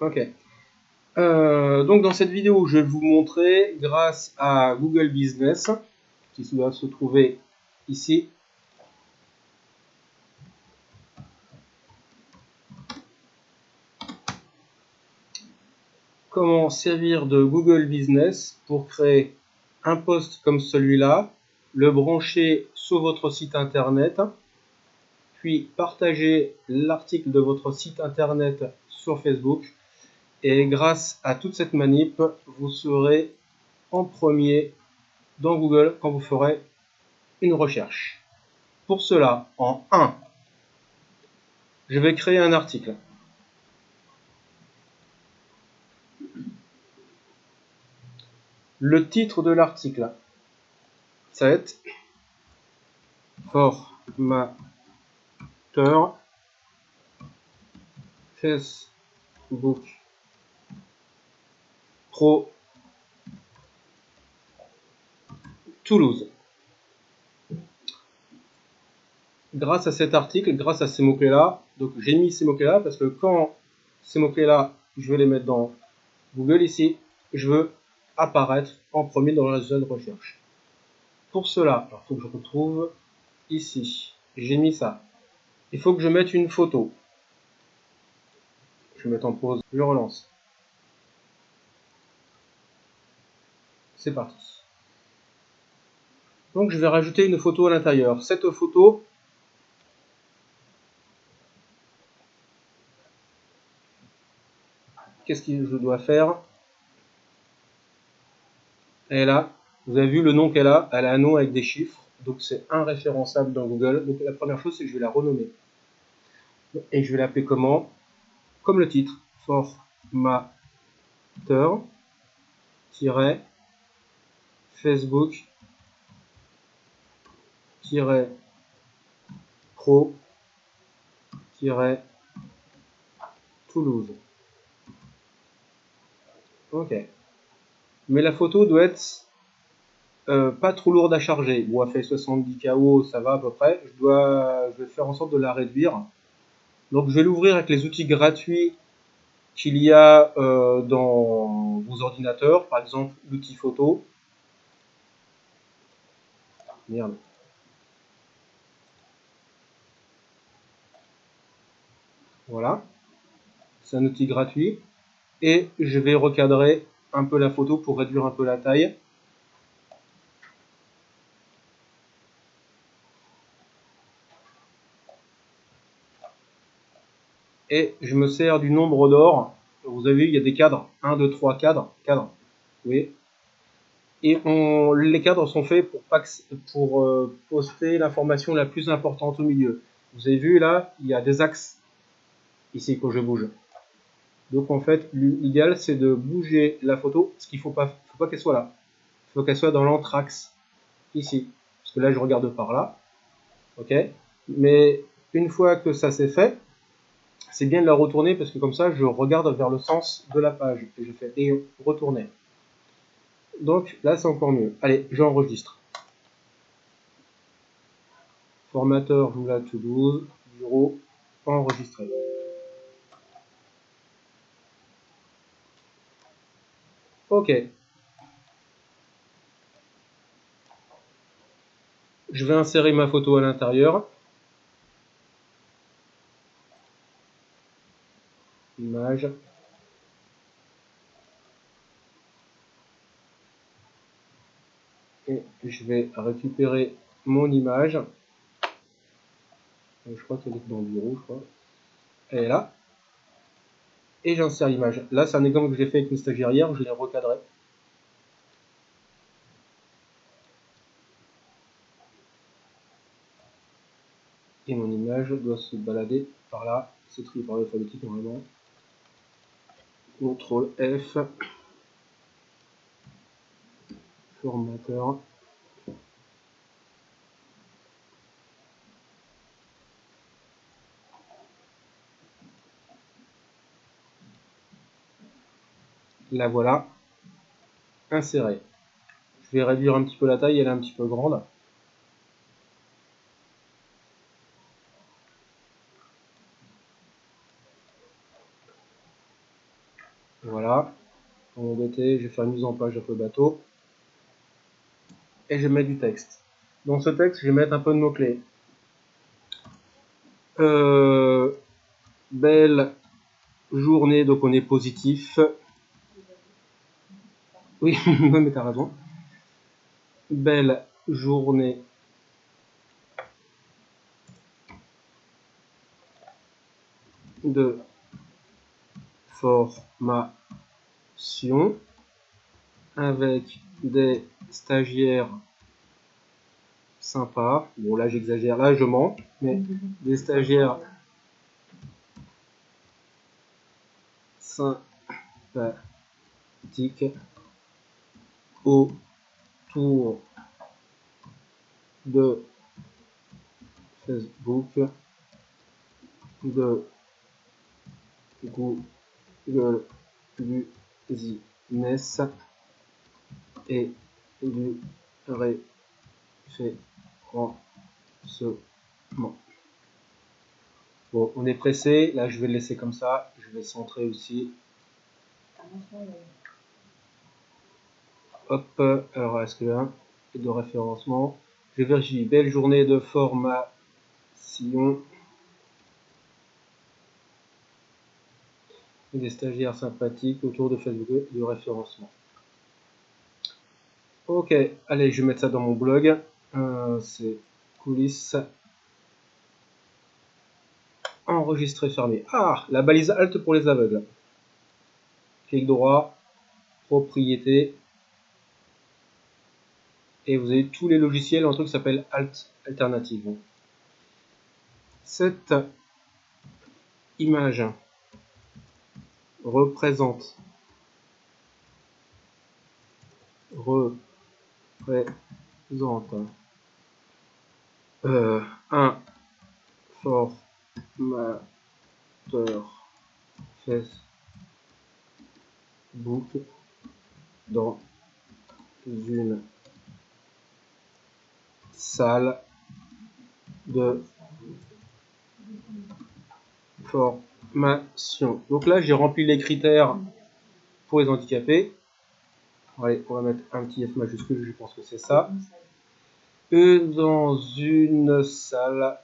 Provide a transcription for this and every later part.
Ok. Euh, donc dans cette vidéo, je vais vous montrer, grâce à Google Business, qui doit se trouver ici, comment servir de Google Business pour créer un post comme celui-là, le brancher sur votre site internet, puis partager l'article de votre site internet sur Facebook. Et grâce à toute cette manip, vous serez en premier dans Google quand vous ferez une recherche. Pour cela, en 1, je vais créer un article. Le titre de l'article, ça va être formateur Facebook Toulouse. Grâce à cet article, grâce à ces mots-clés-là, donc j'ai mis ces mots-clés-là parce que quand ces mots-clés-là, je vais les mettre dans Google ici, je veux apparaître en premier dans la zone recherche. Pour cela, il faut que je retrouve ici. J'ai mis ça. Il faut que je mette une photo. Je vais en pause. Je relance. C'est parti. Donc je vais rajouter une photo à l'intérieur. Cette photo, qu'est-ce que je dois faire? Elle là, vous avez vu le nom qu'elle a, elle a un nom avec des chiffres, donc c'est référençable dans Google. Donc la première chose, c'est que je vais la renommer. Et je vais l'appeler comment? Comme le titre, formateur Facebook pro Toulouse. Ok mais la photo doit être euh, pas trop lourde à charger. Bon, elle fait 70 KO, ça va à peu près. Je, dois, vais faire en sorte de la réduire. Donc je vais l'ouvrir avec les outils gratuits qu'il y a euh, dans vos ordinateurs, par exemple l'outil photo. Merde. Voilà. C'est un outil gratuit. Et je vais recadrer un peu la photo pour réduire un peu la taille. Et je me sers du nombre d'or. Vous avez vu, il y a des cadres. 1, 2, 3 cadres. cadres. Oui. Et les cadres sont faits pour, euh, poster l'information la plus importante au milieu. Vous avez vu là, il y a des axes ici que je bouge. Donc en fait, l'idéal c'est de bouger la photo, parce qu'il ne faut pas, faut pas qu'elle soit là. Il faut qu'elle soit dans l'anthrax, ici. Parce que là je regarde par là. Ok Mais une fois que ça c'est fait, c'est bien de la retourner parce que comme ça je regarde vers le sens de la page. Et je fais et retourner. Donc là c'est encore mieux. Allez, j'enregistre. Formateur Joula Toulouse, bureau, enregistré. Ok. Je vais insérer ma photo à l'intérieur. Image. Et je vais récupérer mon image. Je crois qu'elle est dans le bureau, je crois. Elle est là et j'insère l'image. Là, c'est un exemple que j'ai fait avec une stagiaire hier, je l'ai recadré. Et mon image doit se balader par là, c'est trié par l'alphabétique normalement. CTRL F, formateur. La voilà insérée. Je vais réduire un petit peu la taille, elle est un petit peu grande. Voilà. M'embêter, je vais faire une mise en page un peu bateau. Et je mettre du texte. Dans ce texte, je vais mettre un peu de mots-clés. Euh, belle journée, donc on est positif. Oui, mais t'as raison. Belle journée de formation avec des stagiaires sympas. Bon là j'exagère, là je mens, mais des stagiaires sympathiques autour de Facebook, de Google Business et du référencement. Bon, on est pressé, là je vais le laisser comme ça, je vais centrer aussi. Hop, alors est-ce que un de référencement? Je vérifie, belle journée de formation. des stagiaires sympathiques autour de Facebook de référencement. Ok, allez, je vais mettre ça dans mon blog. Euh, c'est coulisses. Enregistrer, fermé. Ah, la balise Alt pour les aveugles. Clic droit, propriété. Et vous avez tous les logiciels, un truc qui s'appelle Alt Alternative. Cette image représente représente euh, un formateur Facebook dans une salle de formation donc là, j'ai rempli les critères pour les handicapés. Allez, on va mettre un petit F majuscule, je pense que c'est ça. E dans une salle,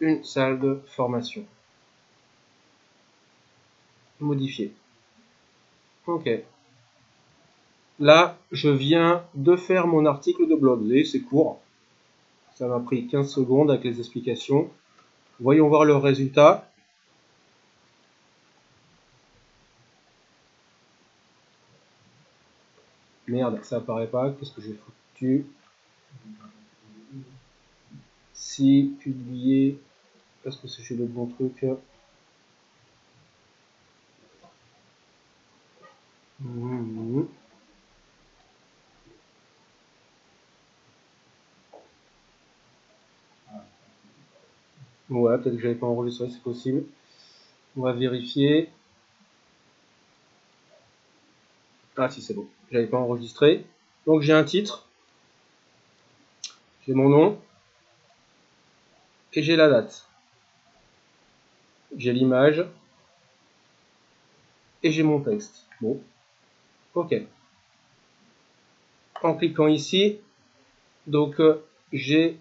une salle de formation. Modifier. Ok. Là, je viens de faire mon article de blog. Vous voyez, c'est court. Ça m'a pris 15 secondes avec les explications. Voyons voir le résultat. Merde, ça apparaît pas. Qu'est-ce que j'ai foutu? Si publier, est-ce que c'est chez le bon truc mmh. Ouais, peut-être que j'avais pas enregistré, c'est possible. On va vérifier. Ah si c'est bon, j'avais pas enregistré. Donc j'ai un titre, j'ai mon nom, et j'ai la date. J'ai l'image, et j'ai mon texte. Bon, ok. En cliquant ici, donc euh, j'ai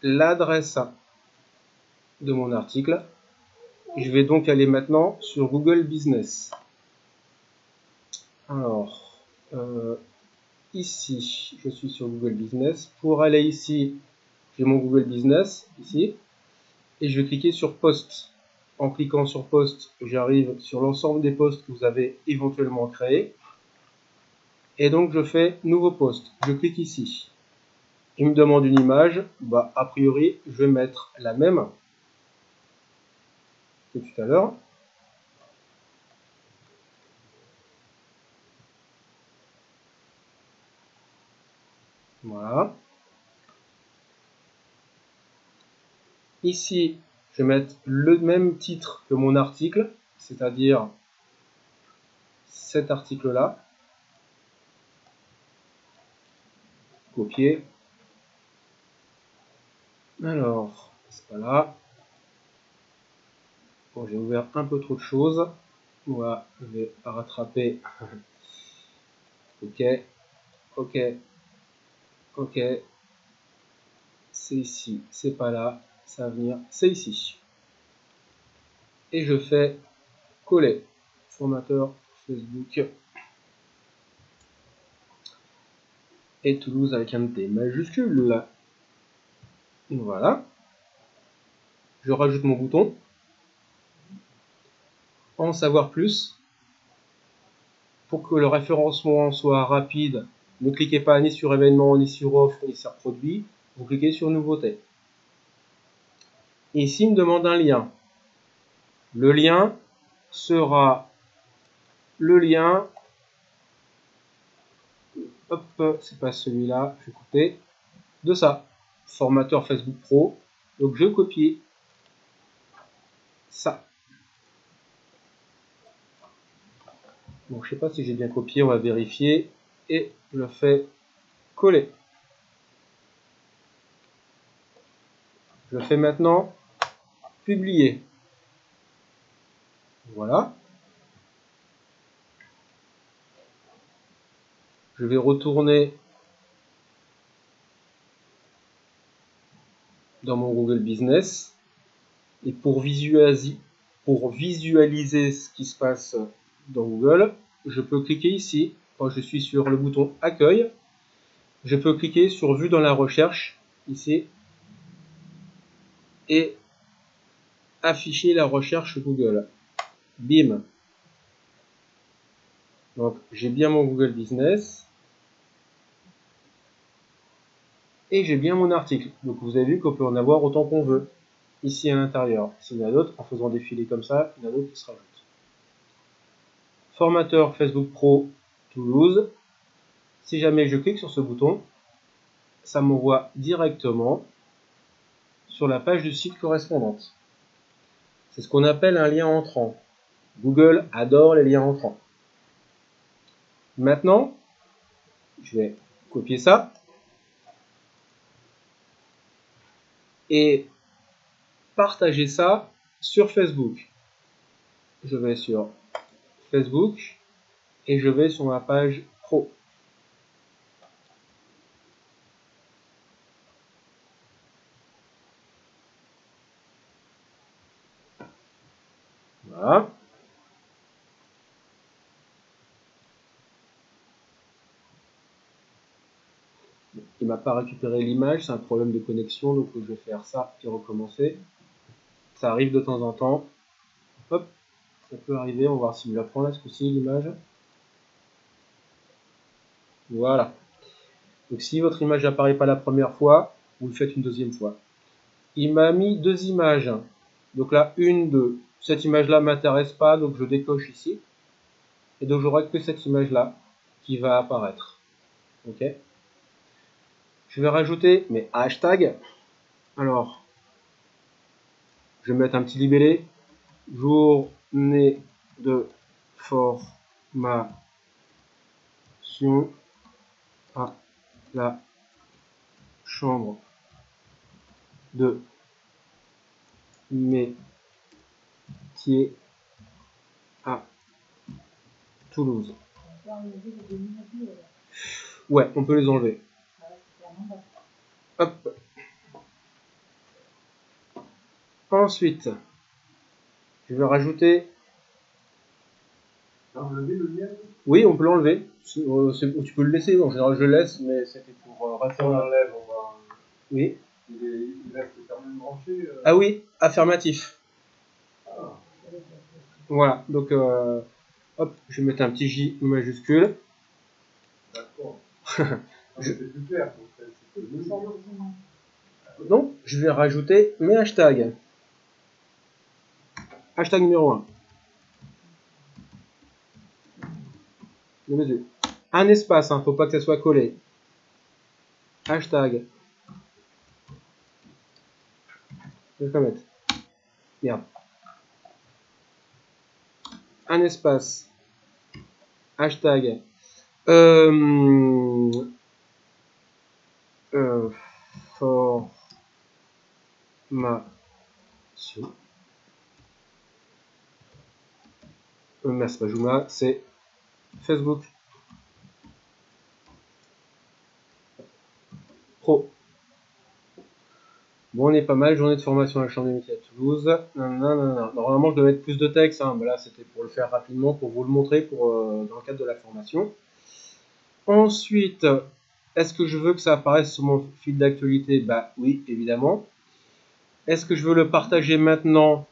l'adresse de mon article. Je vais donc aller maintenant sur Google Business. Alors, euh, ici, je suis sur Google Business. Pour aller ici, j'ai mon Google Business, ici. Et je vais cliquer sur Post. En cliquant sur Post, j'arrive sur l'ensemble des posts que vous avez éventuellement créés. Et donc, je fais Nouveau post. Je clique ici. Il me demande une image. Bah, a priori, je vais mettre la même tout à l'heure. Voilà. Ici, je vais mettre le même titre que mon article, c'est-à-dire cet article-là. Copier. Alors, c'est pas là. Bon, j'ai ouvert un peu trop de choses. Moi, je vais rattraper. ok, ok, ok. C'est ici, c'est pas là, ça va venir, c'est ici. Et je fais coller formateur Facebook et Toulouse avec un T majuscule. Voilà. Je rajoute mon bouton en savoir plus. Pour que le référencement soit rapide, ne cliquez pas ni sur événement, ni sur offre, ni sur produit. Vous cliquez sur nouveauté. ici, il me demande un lien. Le lien sera le lien. Hop, c'est pas celui-là, je vais couper. De ça. Formateur Facebook Pro. Donc je copie ça. Bon, je sais pas si j'ai bien copié, on va vérifier. Et je le fais coller. Je fais maintenant publier. Voilà. Je vais retourner dans mon Google Business et pour visualiser, pour visualiser ce qui se passe dans Google, je peux cliquer ici, quand je suis sur le bouton Accueil, je peux cliquer sur Vue dans la recherche, ici, et afficher la recherche Google. Bim. Donc j'ai bien mon Google Business. Et j'ai bien mon article. Donc vous avez vu qu'on peut en avoir autant qu'on veut. Ici à l'intérieur. S'il y en a d'autres, en faisant défiler comme ça, il y en a d'autres qui se rajoutent. Formateur Facebook Pro Toulouse. Si jamais je clique sur ce bouton, ça m'envoie directement sur la page du site correspondante. C'est ce qu'on appelle un lien entrant. Google adore les liens entrants. Maintenant, je vais copier ça et partager ça sur Facebook. Je vais sur Facebook et je vais sur ma page pro. Voilà. Il m'a pas récupéré l'image, c'est un problème de connexion, donc je vais faire ça et recommencer. Ça arrive de temps en temps. Hop, ça peut arriver, on va voir s'il me la prend là ce coup-ci l'image? Voilà. Donc si votre image n'apparaît pas la première fois, vous le faites une deuxième fois. Il m'a mis deux images. Donc là, une, deux. Cette image-là m'intéresse pas, donc je décoche ici. Et donc j'aurai que cette image-là qui va apparaître. Ok? Je vais rajouter mes hashtags. Alors, je vais mettre un petit libellé. Journée de formation à la chambre de métier à Toulouse. Ouais, on peut les enlever. Hop. Ensuite, je vais rajouter? Enlever le lien? Oui, on peut l'enlever. Euh, tu peux le laisser. En général, je laisse, mais c'était pour euh, Si on l'enlève, on va. Oui. Il, est... il reste quand même branché. euh. Ah oui, affirmatif. Ah, Voilà. Donc, euh, hop, je vais mettre un petit J majuscule. d'accord. Ah, mais C'est plus clair. donc c'est- c'est que le lien. Donc, je vais rajouter mes hashtags. Hashtag numéro 1. De mes yeux. Un espace, hein, faut pas que ça soit collé. Hashtag. Je vais mettre. Un espace. Hashtag. Euh, euh, Pas Joomla, c'est Facebook Pro. Bon, on est pas mal, journée de formation à la Chambre des métiers à Toulouse. Normalement, je devais mettre plus de texte, hein, mais là, c'était pour le faire rapidement, pour vous le montrer euh, dans le cadre de la formation. Ensuite, est-ce que je veux que ça apparaisse sur mon fil d'actualité? Bah oui, évidemment. Est-ce que je veux le partager maintenant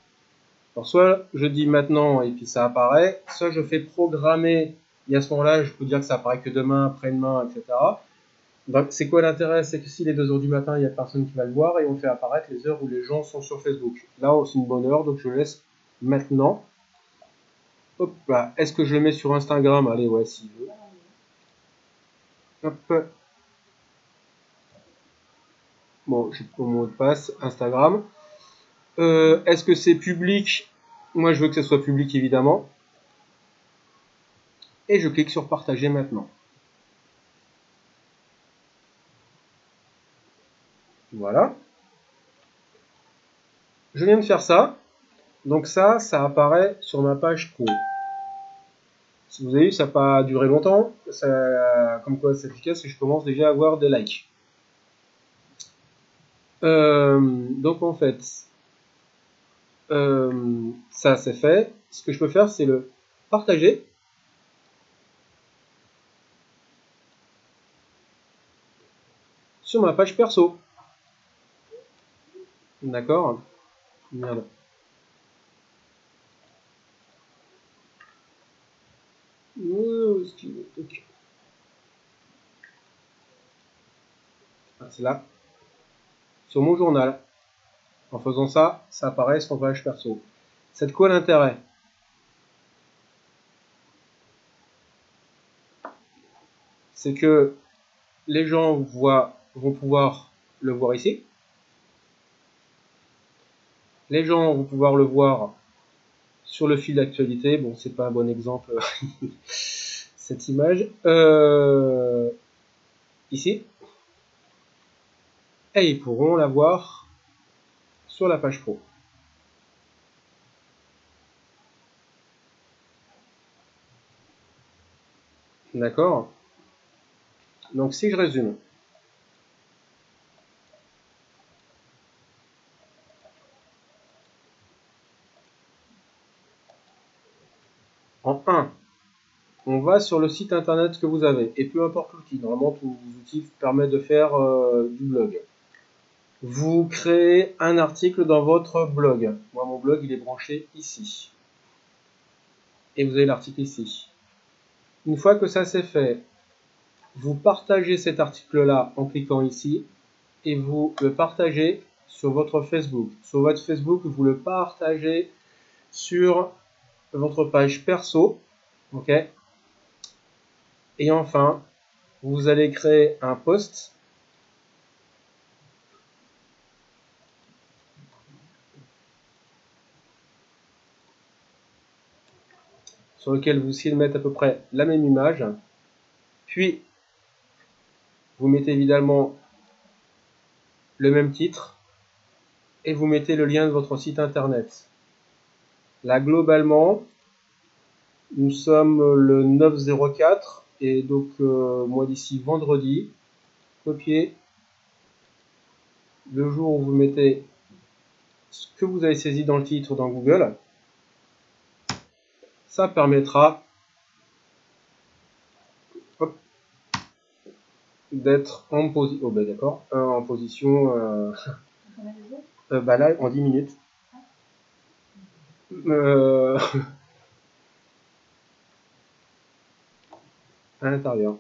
Alors, soit je dis maintenant et puis ça apparaît, soit je fais programmer, et à ce moment-là, je peux dire que ça apparaît que demain, après-demain, etc c'est quoi l'intérêt? C'est que si les 2 heures du matin, il n'y a personne qui va le voir et on fait apparaître les heures où les gens sont sur Facebook. Là, c'est une bonne heure, donc je laisse maintenant. Hop là. Est-ce que je le mets sur Instagram? Allez, ouais, si veut. Hop. Bon, j'ai mon mot de passe Instagram. Euh, est-ce que c'est public? Moi, je veux que ce soit public, évidemment. Et je clique sur partager maintenant. Voilà. Je viens de faire ça. Donc ça, ça apparaît sur ma page. Si vous avez vu, ça n'a pas duré longtemps. Ça, comme quoi c'est efficace et je commence déjà à avoir des likes. Euh, donc en fait, euh, ça c'est fait. Ce que je peux faire, c'est le partager. sur ma page perso. D'accord Merde. Ah, c'est là. Sur mon journal. En faisant ça, ça apparaît sur page perso. C'est de quoi l'intérêt C'est que les gens voient, vont pouvoir le voir ici. Les gens vont pouvoir le voir sur le fil d'actualité. Bon, c'est pas un bon exemple, cette image. Euh, ici. Et ils pourront la voir sur la page pro. D'accord? Donc si je résume, En 1, on va sur le site internet que vous avez, et peu importe l'outil, normalement tous les outils permettent de faire euh, du blog. Vous créez un article dans votre blog. Moi mon blog il est branché ici. Et vous avez l'article ici. Une fois que ça c'est fait, vous partagez cet article-là en cliquant ici, et vous le partagez sur votre Facebook. Sur votre Facebook, vous le partagez sur votre page perso. OK? Et enfin, vous allez créer un post. Sur lequel vous essayez à peu près la même image. Puis, vous mettez évidemment le même titre et vous mettez le lien de votre site internet. Là, globalement, nous sommes le 904 et donc euh, moi d'ici vendredi, copier le jour où vous mettez ce que vous avez saisi dans le titre dans Google, ça permettra d'être en position, oh ben d'accord, en position, euh, euh, bah là en 10 minutes. Euh... à l'intérieur.